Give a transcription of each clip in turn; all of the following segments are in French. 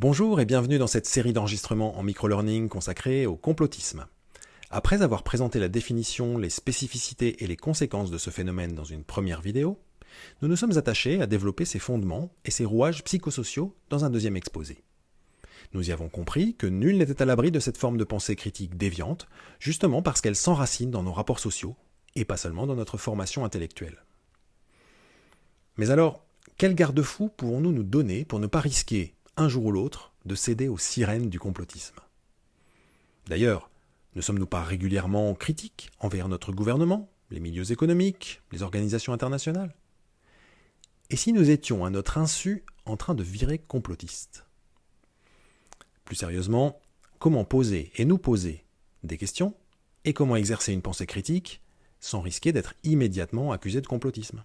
Bonjour et bienvenue dans cette série d'enregistrements en microlearning consacrée au complotisme. Après avoir présenté la définition, les spécificités et les conséquences de ce phénomène dans une première vidéo, nous nous sommes attachés à développer ses fondements et ses rouages psychosociaux dans un deuxième exposé. Nous y avons compris que nul n'était à l'abri de cette forme de pensée critique déviante, justement parce qu'elle s'enracine dans nos rapports sociaux, et pas seulement dans notre formation intellectuelle. Mais alors, quel garde-fou pouvons-nous nous donner pour ne pas risquer, un jour ou l'autre, de céder aux sirènes du complotisme. D'ailleurs, ne sommes-nous pas régulièrement critiques envers notre gouvernement, les milieux économiques, les organisations internationales? Et si nous étions à notre insu en train de virer complotistes? Plus sérieusement, comment poser et nous poser des questions et comment exercer une pensée critique sans risquer d'être immédiatement accusé de complotisme?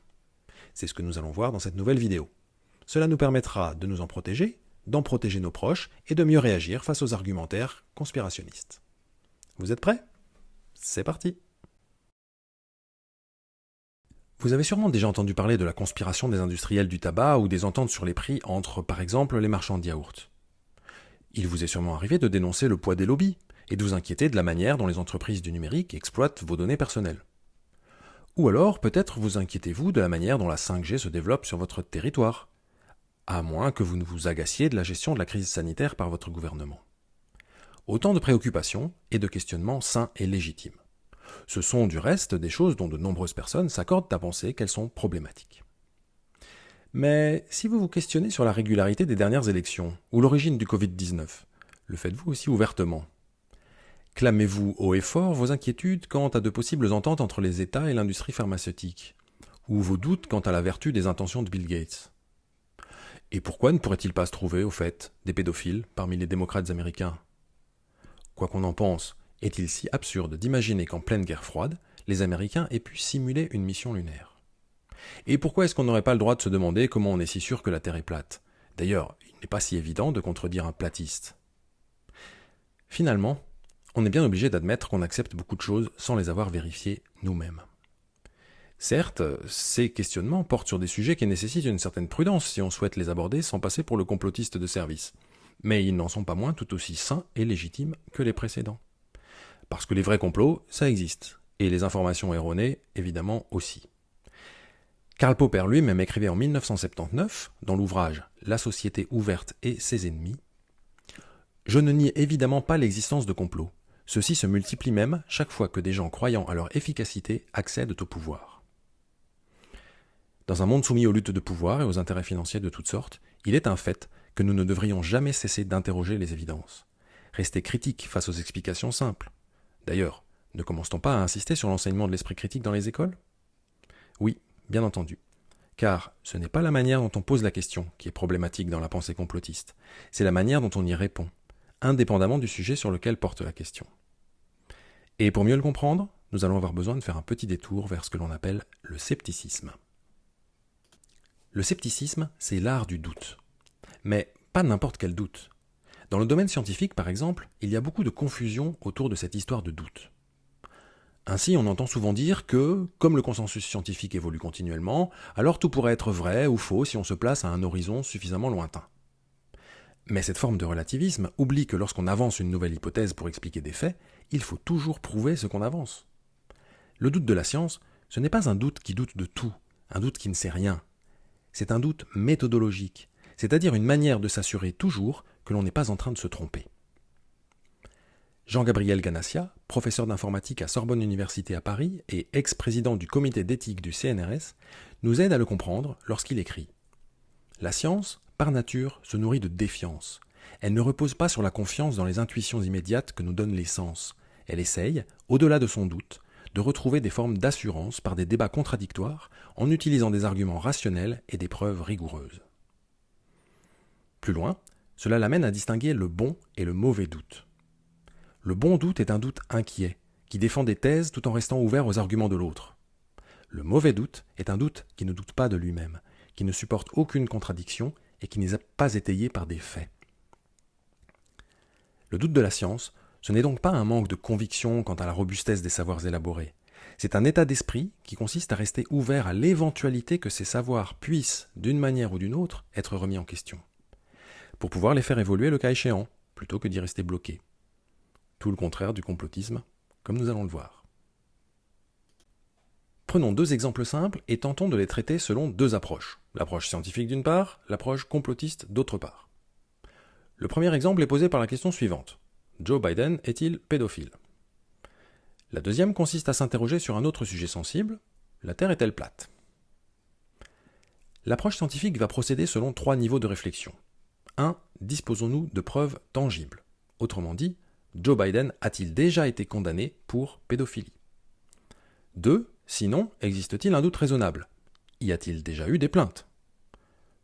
C'est ce que nous allons voir dans cette nouvelle vidéo. Cela nous permettra de nous en protéger, d'en protéger nos proches et de mieux réagir face aux argumentaires conspirationnistes. Vous êtes prêts? C'est parti Vous avez sûrement déjà entendu parler de la conspiration des industriels du tabac ou des ententes sur les prix entre, par exemple, les marchands de. Il vous est sûrement arrivé de dénoncer le poids des lobbies et de vous inquiéter de la manière dont les entreprises du numérique exploitent vos données personnelles. Ou alors, peut-être vous inquiétez-vous de la manière dont la 5G se développe sur votre territoire, à moins que vous ne vous agaciez de la gestion de la crise sanitaire par votre gouvernement. Autant de préoccupations et de questionnements sains et légitimes. Ce sont du reste des choses dont de nombreuses personnes s'accordent à penser qu'elles sont problématiques. Mais si vous vous questionnez sur la régularité des dernières élections ou l'origine du Covid-19, le faites-vous aussi ouvertement? Clamez-vous haut et fort vos inquiétudes quant à de possibles ententes entre les États et l'industrie pharmaceutique Ou vos doutes quant à la vertu des intentions de Bill Gates? Et pourquoi ne pourrait-il pas se trouver, au fait, des pédophiles parmi les démocrates américains? Quoi qu'on en pense, est-il si absurde d'imaginer qu'en pleine guerre froide, les Américains aient pu simuler une mission lunaire? Et pourquoi est-ce qu'on n'aurait pas le droit de se demander comment on est si sûr que la Terre est plate? D'ailleurs, il n'est pas si évident de contredire un platiste. Finalement, on est bien obligé d'admettre qu'on accepte beaucoup de choses sans les avoir vérifiées nous-mêmes. Certes, ces questionnements portent sur des sujets qui nécessitent une certaine prudence si on souhaite les aborder sans passer pour le complotiste de service mais ils n'en sont pas moins tout aussi sains et légitimes que les précédents. Parce que les vrais complots, ça existe, et les informations erronées, évidemment aussi. Karl Popper lui-même écrivait en 1979, dans l'ouvrage La société ouverte et ses ennemis, Je ne nie évidemment pas l'existence de complots. Ceux-ci se multiplient même chaque fois que des gens croyant à leur efficacité accèdent au pouvoir. Dans un monde soumis aux luttes de pouvoir et aux intérêts financiers de toutes sortes, il est un fait que nous ne devrions jamais cesser d'interroger les évidences. Rester critique face aux explications simples. D'ailleurs, ne commence-t-on pas à insister sur l'enseignement de l'esprit critique dans les écoles? Oui, bien entendu. Car ce n'est pas la manière dont on pose la question qui est problématique dans la pensée complotiste, c'est la manière dont on y répond, indépendamment du sujet sur lequel porte la question. Et pour mieux le comprendre, nous allons avoir besoin de faire un petit détour vers ce que l'on appelle le scepticisme. Le scepticisme, c'est l'art du doute. Mais pas n'importe quel doute. Dans le domaine scientifique, par exemple, il y a beaucoup de confusion autour de cette histoire de doute. Ainsi, on entend souvent dire que, comme le consensus scientifique évolue continuellement, alors tout pourrait être vrai ou faux si on se place à un horizon suffisamment lointain. Mais cette forme de relativisme oublie que lorsqu'on avance une nouvelle hypothèse pour expliquer des faits, il faut toujours prouver ce qu'on avance. Le doute de la science, ce n'est pas un doute qui doute de tout, un doute qui ne sait rien. C'est un doute méthodologique, c'est-à-dire une manière de s'assurer toujours que l'on n'est pas en train de se tromper. Jean-Gabriel Ganassia, professeur d'informatique à Sorbonne Université à Paris et ex-président du comité d'éthique du CNRS, nous aide à le comprendre lorsqu'il écrit La science, par nature, se nourrit de défiance. Elle ne repose pas sur la confiance dans les intuitions immédiates que nous donnent les sens. Elle essaye, au-delà de son doute, de retrouver des formes d'assurance par des débats contradictoires en utilisant des arguments rationnels et des preuves rigoureuses. Plus loin, cela l'amène à distinguer le bon et le mauvais doute. Le bon doute est un doute inquiet, qui défend des thèses tout en restant ouvert aux arguments de l'autre. Le mauvais doute est un doute qui ne doute pas de lui-même, qui ne supporte aucune contradiction et qui n'est pas étayé par des faits. Le doute de la science, ce n'est donc pas un manque de conviction quant à la robustesse des savoirs élaborés. C'est un état d'esprit qui consiste à rester ouvert à l'éventualité que ces savoirs puissent, d'une manière ou d'une autre, être remis en question. pour pouvoir les faire évoluer le cas échéant, plutôt que d'y rester bloqué. Tout le contraire du complotisme, comme nous allons le voir. Prenons deux exemples simples et tentons de les traiter selon deux approches. L'approche scientifique d'une part, l'approche complotiste d'autre part. Le premier exemple est posé par la question suivante. Joe Biden est-il pédophile? La deuxième consiste à s'interroger sur un autre sujet sensible. La Terre est-elle plate? L'approche scientifique va procéder selon trois niveaux de réflexion. 1. Disposons-nous de preuves tangibles Autrement dit, Joe Biden a-t-il déjà été condamné pour pédophilie? 2. Sinon, existe-t-il un doute raisonnable? Y a-t-il déjà eu des plaintes?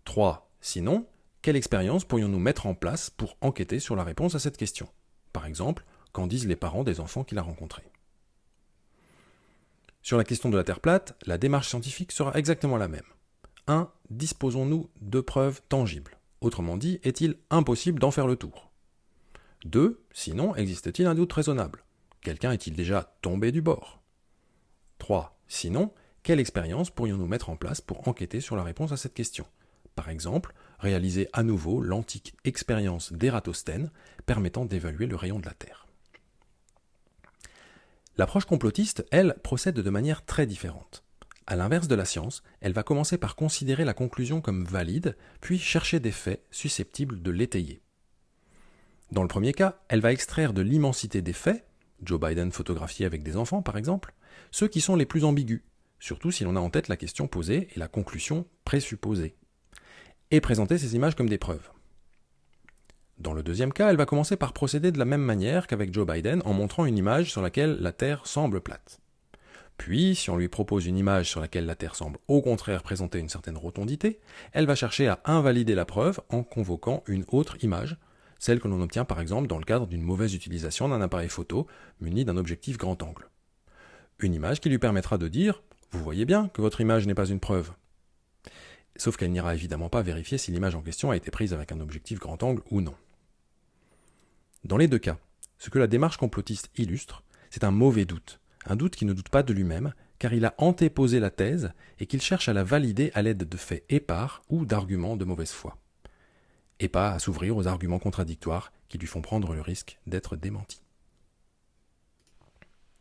3. Sinon, quelle expérience pourrions-nous mettre en place pour enquêter sur la réponse à cette question? Par exemple, qu'en disent les parents des enfants qu'il a rencontrés Sur la question de la Terre plate, la démarche scientifique sera exactement la même. 1. Disposons-nous de preuves tangibles Autrement dit, est-il impossible d'en faire le tour? 2. Sinon, existe-t-il un doute raisonnable? Quelqu'un est-il déjà tombé du bord? 3. Sinon, quelle expérience pourrions-nous mettre en place pour enquêter sur la réponse à cette question? Par exemple, réaliser à nouveau l'antique expérience d'Ératosthène permettant d'évaluer le rayon de la Terre. L'approche complotiste, elle, procède de manière très différente. À l'inverse de la science, elle va commencer par considérer la conclusion comme valide, puis chercher des faits susceptibles de l'étayer. Dans le premier cas, elle va extraire de l'immensité des faits, Joe Biden photographié avec des enfants par exemple, ceux qui sont les plus ambigus, surtout si l'on a en tête la question posée et la conclusion présupposée, et présenter ces images comme des preuves. Dans le deuxième cas, elle va commencer par procéder de la même manière qu'avec Joe Biden en montrant une image sur laquelle la Terre semble plate. Puis, si on lui propose une image sur laquelle la Terre semble au contraire présenter une certaine rotondité, elle va chercher à invalider la preuve en convoquant une autre image, celle que l'on obtient par exemple dans le cadre d'une mauvaise utilisation d'un appareil photo muni d'un objectif grand angle une image qui lui permettra de dire Vous voyez bien que votre image n'est pas une preuve. Sauf qu'elle n'ira évidemment pas vérifier si l'image en question a été prise avec un objectif grand angle ou non. Dans les deux cas, ce que la démarche complotiste illustre, c'est un mauvais doute, un doute qui ne doute pas de lui-même, car il a antéposé la thèse et qu'il cherche à la valider à l'aide de faits épars ou d'arguments de mauvaise foi, et pas à s'ouvrir aux arguments contradictoires qui lui font prendre le risque d'être démenti.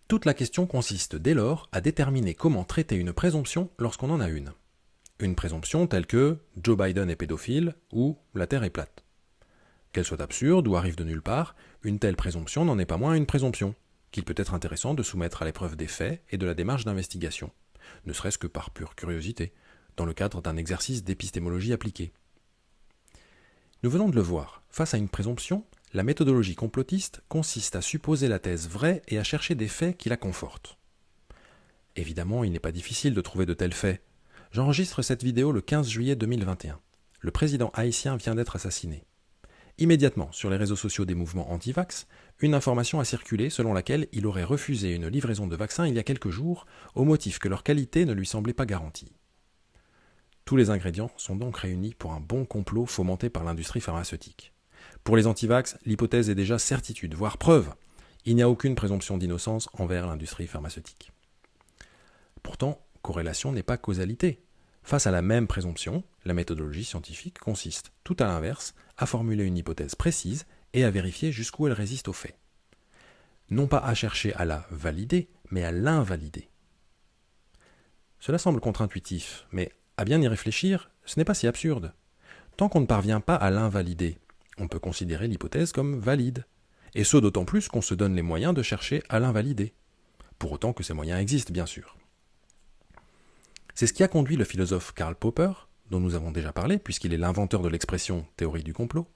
Toute la question consiste dès lors à déterminer comment traiter une présomption lorsqu'on en a une. Une présomption telle que Joe Biden est pédophile ou la Terre est plate. Qu'elle soit absurde ou arrive de nulle part, une telle présomption n'en est pas moins une présomption, qu'il peut être intéressant de soumettre à l'épreuve des faits et de la démarche d'investigation, ne serait-ce que par pure curiosité, dans le cadre d'un exercice d'épistémologie appliquée. Nous venons de le voir, face à une présomption, la méthodologie complotiste consiste à supposer la thèse vraie et à chercher des faits qui la confortent. Évidemment, il n'est pas difficile de trouver de tels faits. J'enregistre cette vidéo le 15 juillet 2021. Le président haïtien vient d'être assassiné. Immédiatement, sur les réseaux sociaux des mouvements anti-vax, une information a circulé selon laquelle il aurait refusé une livraison de vaccins il y a quelques jours, au motif que leur qualité ne lui semblait pas garantie. Tous les ingrédients sont donc réunis pour un bon complot fomenté par l'industrie pharmaceutique. Pour les antivax, l'hypothèse est déjà certitude, voire preuve. Il n'y a aucune présomption d'innocence envers l'industrie pharmaceutique. Pourtant, corrélation n'est pas causalité. Face à la même présomption, la méthodologie scientifique consiste, tout à l'inverse, à formuler une hypothèse précise et à vérifier jusqu'où elle résiste aux faits. Non pas à chercher à la valider, mais à l'invalider. Cela semble contre-intuitif, mais à bien y réfléchir, ce n'est pas si absurde. Tant qu'on ne parvient pas à l'invalider, on peut considérer l'hypothèse comme valide, et ce d'autant plus qu'on se donne les moyens de chercher à l'invalider, pour autant que ces moyens existent bien sûr. C'est ce qui a conduit le philosophe Karl Popper, dont nous avons déjà parlé puisqu'il est l'inventeur de l'expression théorie du complot,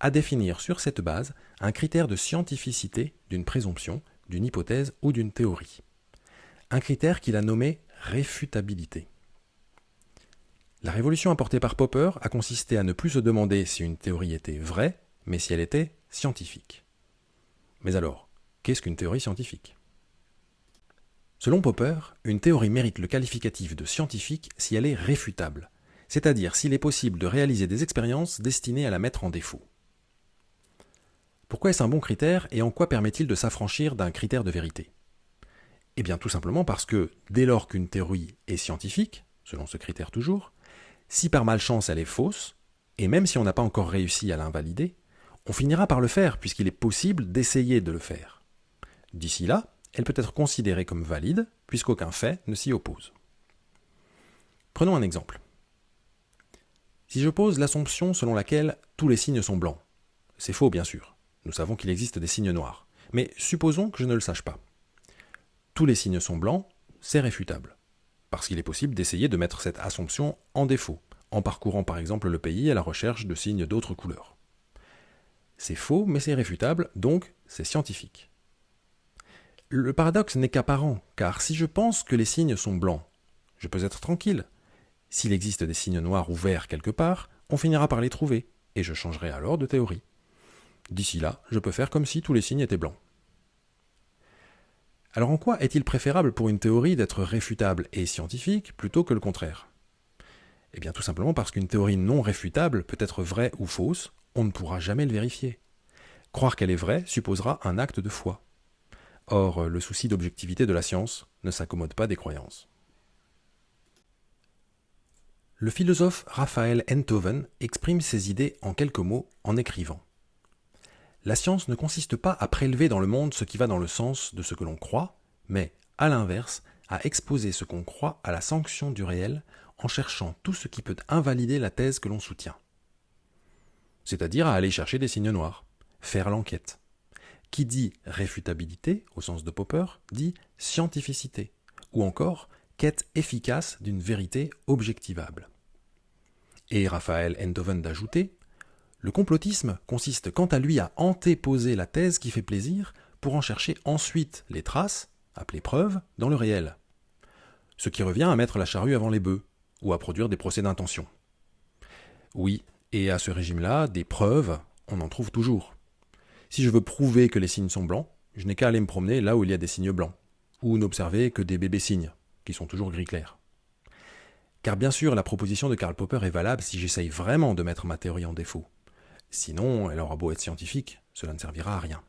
à définir sur cette base un critère de scientificité d'une présomption, d'une hypothèse ou d'une théorie. Un critère qu'il a nommé réfutabilité. La révolution apportée par Popper a consisté à ne plus se demander si une théorie était vraie, mais si elle était scientifique. Mais alors, qu'est-ce qu'une théorie scientifique? Selon Popper, une théorie mérite le qualificatif de scientifique si elle est réfutable, c'est-à-dire s'il est possible de réaliser des expériences destinées à la mettre en défaut. Pourquoi est-ce un bon critère et en quoi permet-il de s'affranchir d'un critère de vérité? Eh bien tout simplement parce que dès lors qu'une théorie est scientifique, selon ce critère toujours, si par malchance elle est fausse, Et même si on n'a pas encore réussi à l'invalider, on finira par le faire puisqu'il est possible d'essayer de le faire. D'ici là, elle peut être considérée comme valide puisqu'aucun fait ne s'y oppose. Prenons un exemple. Si je pose l'assomption selon laquelle tous les signes sont blancs, c'est faux bien sûr, nous savons qu'il existe des signes noirs, mais supposons que je ne le sache pas. Tous les signes sont blancs, c'est réfutable, parce qu'il est possible d'essayer de mettre cette assomption en défaut, en parcourant par exemple le pays à la recherche de signes d'autres couleurs. C'est faux, mais c'est réfutable, donc c'est scientifique. Le paradoxe n'est qu'apparent, car si je pense que les signes sont blancs, je peux être tranquille. S'il existe des signes noirs ou verts quelque part, on finira par les trouver, et je changerai alors de théorie. D'ici là, je peux faire comme si tous les signes étaient blancs. Alors en quoi est-il préférable pour une théorie d'être réfutable et scientifique plutôt que le contraire? Eh bien tout simplement parce qu'une théorie non réfutable peut être vraie ou fausse, on ne pourra jamais le vérifier. Croire qu'elle est vraie supposera un acte de foi. Or, le souci d'objectivité de la science ne s'accommode pas des croyances. Le philosophe Raphaël Enthoven exprime ses idées en quelques mots en écrivant La science ne consiste pas à prélever dans le monde ce qui va dans le sens de ce que l'on croit, mais, à l'inverse, à exposer ce qu'on croit à la sanction du réel en cherchant tout ce qui peut invalider la thèse que l'on soutient. C'est-à-dire à aller chercher des signes noirs, faire l'enquête. Qui dit réfutabilité, au sens de Popper, dit scientificité, ou encore quête efficace d'une vérité objectivable. Et Raphaël Enthoven d'ajouter Le complotisme consiste quant à lui à antéposer la thèse qui fait plaisir pour en chercher ensuite les traces, appelées preuves, dans le réel. Ce qui revient à mettre la charrue avant les bœufs, ou à produire des procès d'intention. Oui, et à ce régime-là, des preuves, on en trouve toujours. Si je veux prouver que les signes sont blancs, je n'ai qu'à aller me promener là où il y a des signes blancs, ou n'observer que des bébés signes, qui sont toujours gris clair. Car bien sûr, la proposition de Karl Popper est valable si j'essaye vraiment de mettre ma théorie en défaut. Sinon, elle aura beau être scientifique, cela ne servira à rien.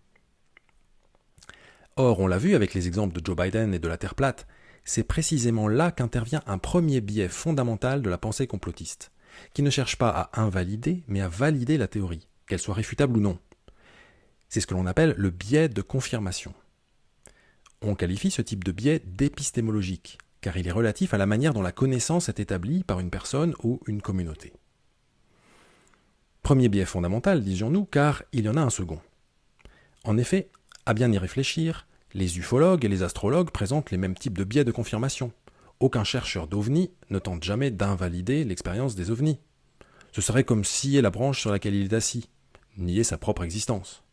Or, on l'a vu avec les exemples de Joe Biden et de la Terre plate, c'est précisément là qu'intervient un premier biais fondamental de la pensée complotiste, qui ne cherche pas à invalider, mais à valider la théorie, qu'elle soit réfutable ou non. C'est ce que l'on appelle le biais de confirmation. On qualifie ce type de biais d'épistémologique, car il est relatif à la manière dont la connaissance est établie par une personne ou une communauté. Premier biais fondamental, disions-nous, car il y en a un second. En effet, à bien y réfléchir, les ufologues et les astrologues présentent les mêmes types de biais de confirmation. Aucun chercheur d'ovnis ne tente jamais d'invalider l'expérience des ovnis. Ce serait comme scier la branche sur laquelle il est assis, nier sa propre existence.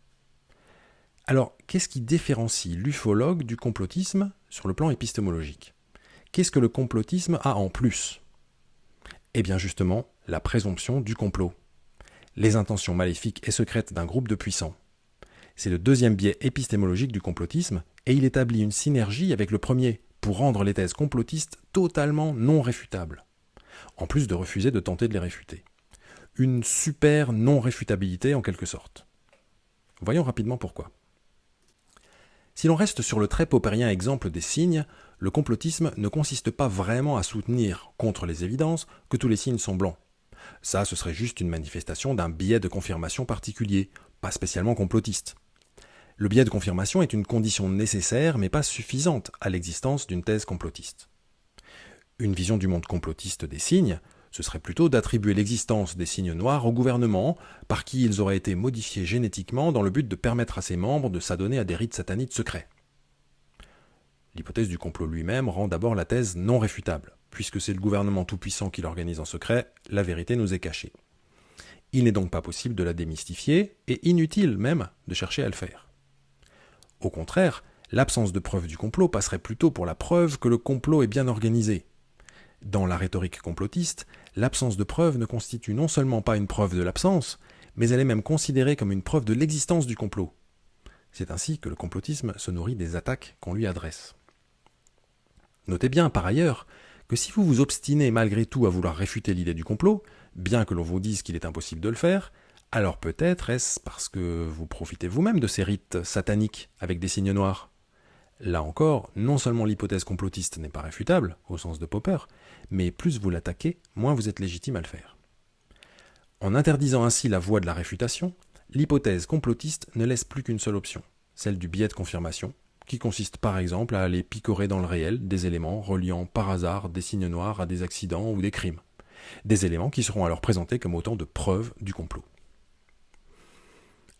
Alors, qu'est-ce qui différencie l'ufologue du complotisme sur le plan épistémologique? Qu'est-ce que le complotisme a en plus? Eh bien justement, la présomption du complot. Les intentions maléfiques et secrètes d'un groupe de puissants. C'est le deuxième biais épistémologique du complotisme, et il établit une synergie avec le premier, pour rendre les thèses complotistes totalement non réfutables, en plus de refuser de tenter de les réfuter. Une super non-réfutabilité en quelque sorte. Voyons rapidement pourquoi. Si l'on reste sur le très paupérien exemple des signes, le complotisme ne consiste pas vraiment à soutenir, contre les évidences, que tous les signes sont blancs. Ça, ce serait juste une manifestation d'un biais de confirmation particulier, pas spécialement complotiste. Le biais de confirmation est une condition nécessaire mais pas suffisante à l'existence d'une thèse complotiste. Une vision du monde complotiste des signes ce serait plutôt d'attribuer l'existence des signes noirs au gouvernement, par qui ils auraient été modifiés génétiquement dans le but de permettre à ses membres de s'adonner à des rites sataniques secrets. L'hypothèse du complot lui-même rend d'abord la thèse non réfutable. Puisque c'est le gouvernement tout-puissant qui l'organise en secret, la vérité nous est cachée. Il n'est donc pas possible de la démystifier, et inutile même de chercher à le faire. Au contraire, l'absence de preuve du complot passerait plutôt pour la preuve que le complot est bien organisé, dans la rhétorique complotiste, l'absence de preuve ne constitue non seulement pas une preuve de l'absence, mais elle est même considérée comme une preuve de l'existence du complot. C'est ainsi que le complotisme se nourrit des attaques qu'on lui adresse. Notez bien, par ailleurs, que si vous vous obstinez malgré tout à vouloir réfuter l'idée du complot, bien que l'on vous dise qu'il est impossible de le faire, alors peut-être est-ce parce que vous profitez vous-même de ces rites sataniques avec des signes noirs Là encore, non seulement l'hypothèse complotiste n'est pas réfutable, au sens de Popper, mais plus vous l'attaquez, moins vous êtes légitime à le faire. En interdisant ainsi la voie de la réfutation, l'hypothèse complotiste ne laisse plus qu'une seule option, celle du biais de confirmation, qui consiste par exemple à aller picorer dans le réel des éléments reliant par hasard des signes noirs à des accidents ou des crimes. Des éléments qui seront alors présentés comme autant de preuves du complot.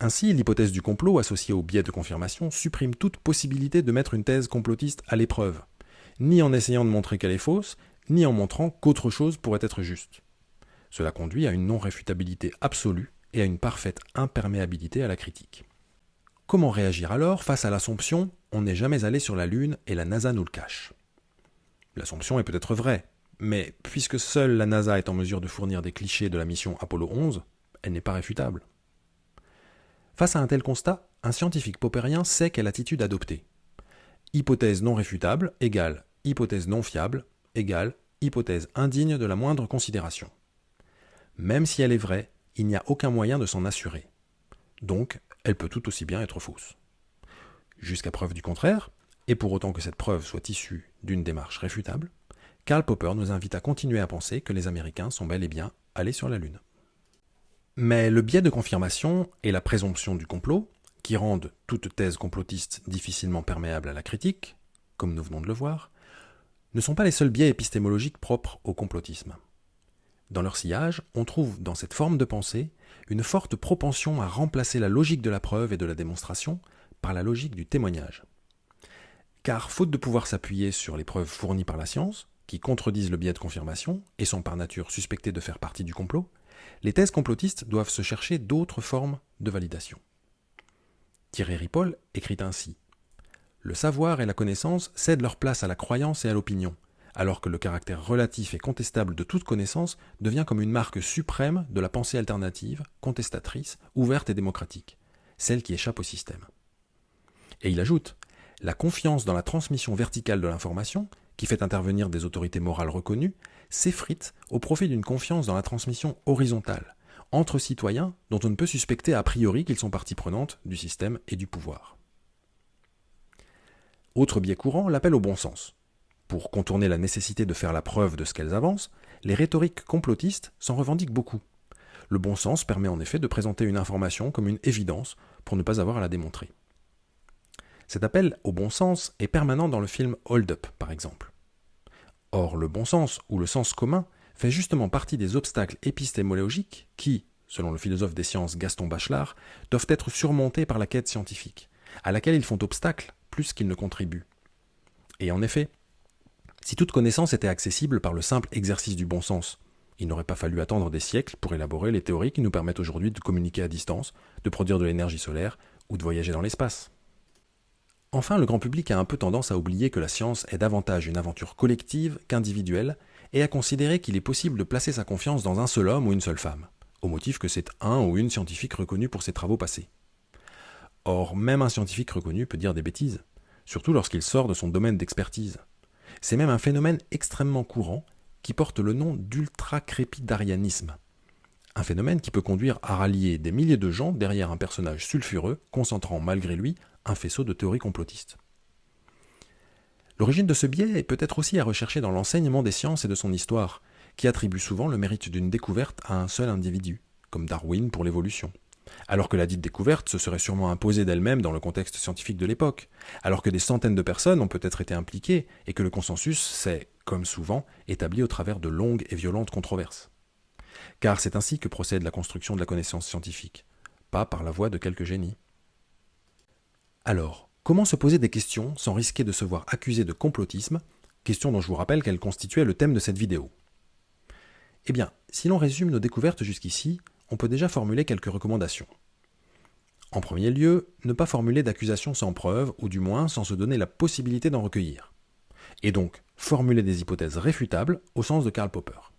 Ainsi, l'hypothèse du complot associée au biais de confirmation supprime toute possibilité de mettre une thèse complotiste à l'épreuve, ni en essayant de montrer qu'elle est fausse, ni en montrant qu'autre chose pourrait être juste. Cela conduit à une non-réfutabilité absolue et à une parfaite imperméabilité à la critique. Comment réagir alors face à l'assomption on n'est jamais allé sur la Lune et la NASA nous le cache L'assomption est peut-être vraie, mais puisque seule la NASA est en mesure de fournir des clichés de la mission Apollo 11, elle n'est pas réfutable. Face à un tel constat, un scientifique popérien sait quelle attitude adopter. Hypothèse non réfutable égale hypothèse non fiable égale hypothèse indigne de la moindre considération. Même si elle est vraie, il n'y a aucun moyen de s'en assurer. Donc, elle peut tout aussi bien être fausse. Jusqu'à preuve du contraire, et pour autant que cette preuve soit issue d'une démarche réfutable, Karl Popper nous invite à continuer à penser que les Américains sont bel et bien allés sur la Lune. Mais le biais de confirmation et la présomption du complot, qui rendent toute thèse complotiste difficilement perméable à la critique, comme nous venons de le voir, ne sont pas les seuls biais épistémologiques propres au complotisme. Dans leur sillage, on trouve dans cette forme de pensée une forte propension à remplacer la logique de la preuve et de la démonstration par la logique du témoignage. Car faute de pouvoir s'appuyer sur les preuves fournies par la science, qui contredisent le biais de confirmation et sont par nature suspectées de faire partie du complot, les thèses complotistes doivent se chercher d'autres formes de validation. Thierry Ripoll écrit ainsi Le savoir et la connaissance cèdent leur place à la croyance et à l'opinion, alors que le caractère relatif et contestable de toute connaissance devient comme une marque suprême de la pensée alternative, contestatrice, ouverte et démocratique, celle qui échappe au système. Et il ajoute La confiance dans la transmission verticale de l'information, qui fait intervenir des autorités morales reconnues, s'effrite au profit d'une confiance dans la transmission horizontale, entre citoyens dont on ne peut suspecter a priori qu'ils sont partie prenante du système et du pouvoir. Autre biais courant, l'appel au bon sens. Pour contourner la nécessité de faire la preuve de ce qu'elles avancent, les rhétoriques complotistes s'en revendiquent beaucoup. Le bon sens permet en effet de présenter une information comme une évidence pour ne pas avoir à la démontrer. Cet appel au bon sens est permanent dans le film Hold Up, par exemple. Or, le bon sens ou le sens commun fait justement partie des obstacles épistémologiques qui, selon le philosophe des sciences Gaston Bachelard, doivent être surmontés par la quête scientifique, à laquelle ils font obstacle plus qu'ils ne contribuent. Et en effet, si toute connaissance était accessible par le simple exercice du bon sens, il n'aurait pas fallu attendre des siècles pour élaborer les théories qui nous permettent aujourd'hui de communiquer à distance, de produire de l'énergie solaire ou de voyager dans l'espace. Enfin, le grand public a un peu tendance à oublier que la science est davantage une aventure collective qu'individuelle et à considérer qu'il est possible de placer sa confiance dans un seul homme ou une seule femme, au motif que c'est un ou une scientifique reconnue pour ses travaux passés. Or, même un scientifique reconnu peut dire des bêtises, surtout lorsqu'il sort de son domaine d'expertise. C'est même un phénomène extrêmement courant qui porte le nom d'ultra-crépidarianisme. Un phénomène qui peut conduire à rallier des milliers de gens derrière un personnage sulfureux, concentrant malgré lui un faisceau de théories complotistes. L'origine de ce biais est peut-être aussi à rechercher dans l'enseignement des sciences et de son histoire, qui attribue souvent le mérite d'une découverte à un seul individu, comme Darwin pour l'évolution alors que la dite découverte se serait sûrement imposée d'elle-même dans le contexte scientifique de l'époque, alors que des centaines de personnes ont peut-être été impliquées et que le consensus s'est, comme souvent, établi au travers de longues et violentes controverses. Car c'est ainsi que procède la construction de la connaissance scientifique, pas par la voie de quelques génies. Alors, comment se poser des questions sans risquer de se voir accusé de complotisme, question dont je vous rappelle qu'elle constituait le thème de cette vidéo Eh bien, si l'on résume nos découvertes jusqu'ici, on peut déjà formuler quelques recommandations. En premier lieu, ne pas formuler d'accusations sans preuve, ou du moins sans se donner la possibilité d'en recueillir. Et donc, formuler des hypothèses réfutables au sens de Karl Popper.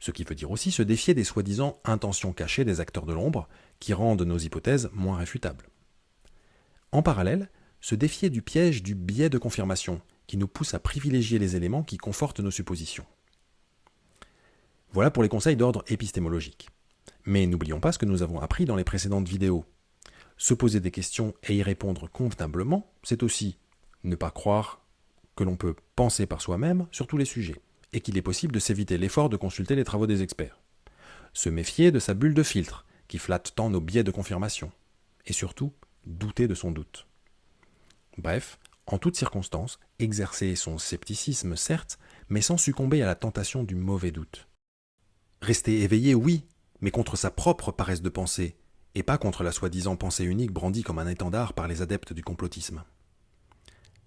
Ce qui veut dire aussi se défier des soi-disant intentions cachées des acteurs de l'ombre, qui rendent nos hypothèses moins réfutables. En parallèle, se défier du piège du biais de confirmation, qui nous pousse à privilégier les éléments qui confortent nos suppositions. Voilà pour les conseils d'ordre épistémologique. Mais n'oublions pas ce que nous avons appris dans les précédentes vidéos. Se poser des questions et y répondre convenablement, c'est aussi ne pas croire que l'on peut penser par soi-même sur tous les sujets, et qu'il est possible de s'éviter l'effort de consulter les travaux des experts. se méfier de sa bulle de filtre, qui flatte tant nos biais de confirmation, et surtout, douter de son doute. Bref, en toutes circonstances, exercer son scepticisme, certes, mais sans succomber à la tentation du mauvais doute. Rester éveillé, oui, mais contre sa propre paresse de pensée, et pas contre la soi-disant pensée unique brandie comme un étendard par les adeptes du complotisme.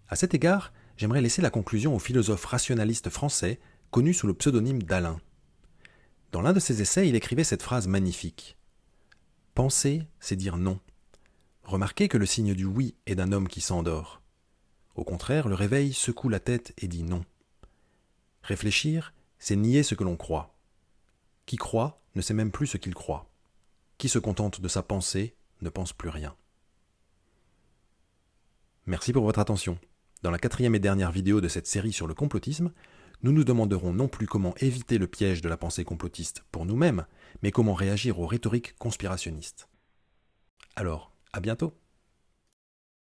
À cet égard, j'aimerais laisser la conclusion au philosophe rationaliste français connu sous le pseudonyme d'Alain. Dans l'un de ses essais, il écrivait cette phrase magnifique. Penser, c'est dire non. Remarquez que le signe du oui est d'un homme qui s'endort. Au contraire, le réveil secoue la tête et dit non. Réfléchir, c'est nier ce que l'on croit. Qui croit ne sait même plus ce qu'il croit. Qui se contente de sa pensée ne pense plus rien. Merci pour votre attention. Dans la quatrième et dernière vidéo de cette série sur le complotisme, nous nous demanderons non plus comment éviter le piège de la pensée complotiste pour nous-mêmes, mais comment réagir aux rhétoriques conspirationnistes. Alors, à bientôt